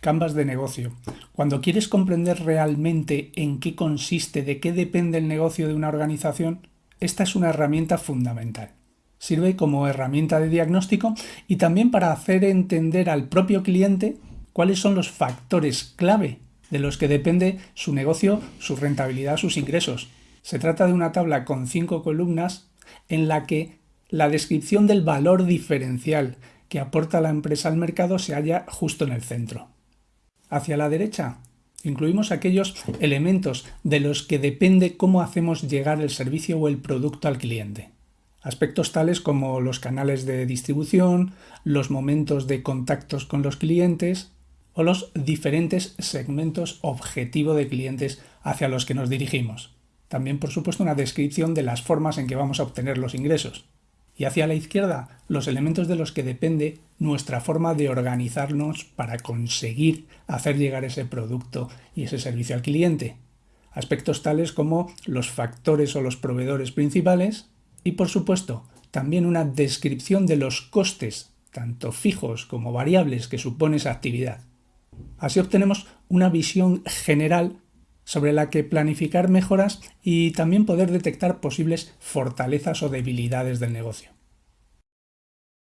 Canvas de negocio. Cuando quieres comprender realmente en qué consiste, de qué depende el negocio de una organización, esta es una herramienta fundamental. Sirve como herramienta de diagnóstico y también para hacer entender al propio cliente cuáles son los factores clave de los que depende su negocio, su rentabilidad, sus ingresos. Se trata de una tabla con cinco columnas en la que la descripción del valor diferencial que aporta la empresa al mercado se halla justo en el centro. Hacia la derecha incluimos aquellos elementos de los que depende cómo hacemos llegar el servicio o el producto al cliente. Aspectos tales como los canales de distribución, los momentos de contactos con los clientes o los diferentes segmentos objetivo de clientes hacia los que nos dirigimos. También, por supuesto, una descripción de las formas en que vamos a obtener los ingresos y hacia la izquierda los elementos de los que depende nuestra forma de organizarnos para conseguir hacer llegar ese producto y ese servicio al cliente. Aspectos tales como los factores o los proveedores principales y por supuesto también una descripción de los costes, tanto fijos como variables que supone esa actividad. Así obtenemos una visión general sobre la que planificar mejoras y también poder detectar posibles fortalezas o debilidades del negocio.